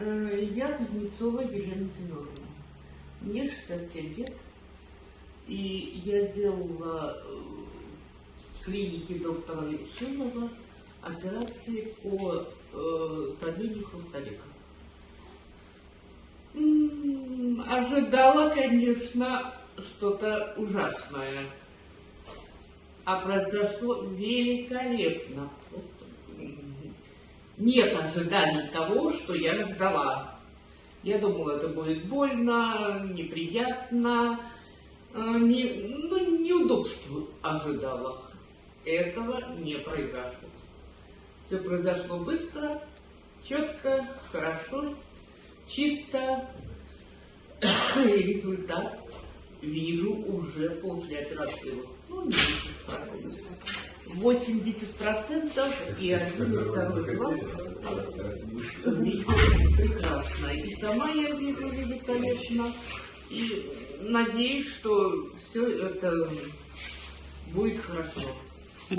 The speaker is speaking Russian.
Э, Я Кузнецова Елена Семеновна. Мне 67 лет. И я делала э, в клинике доктора Шилова операции по э, замене хрусталика. Ожидала, конечно, что-то ужасное. А произошло великолепно. М, Нет ожиданий того, что я ждала. Я думала, это будет больно, неприятно, э, не, ну, неудобство ожидала. Этого не произошло. Все произошло быстро, четко, хорошо, чисто. И результат вижу уже после операции. Ну, не 10%. 80% и один, и второй глаз вижу прекрасно. И сама я вижу великолепно. И надеюсь, что все это будет хорошо.